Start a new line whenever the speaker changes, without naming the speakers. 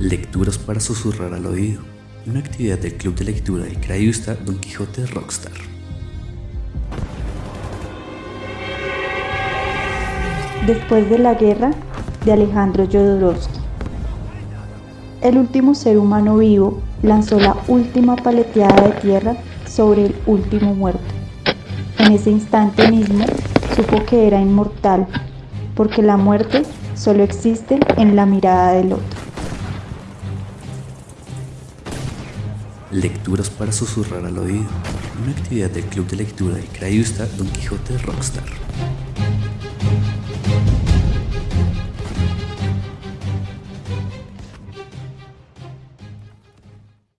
Lecturas para susurrar al oído. Una actividad del Club de Lectura de Crayusta Don Quijote Rockstar.
Después de la guerra de Alejandro Jodorowsky. El último ser humano vivo lanzó la última paleteada de tierra sobre el último muerto. En ese instante mismo supo que era inmortal, porque la muerte solo existe en la mirada del otro.
Lecturas para susurrar al oído. Una actividad del Club de Lectura de Crayusta Don Quijote Rockstar.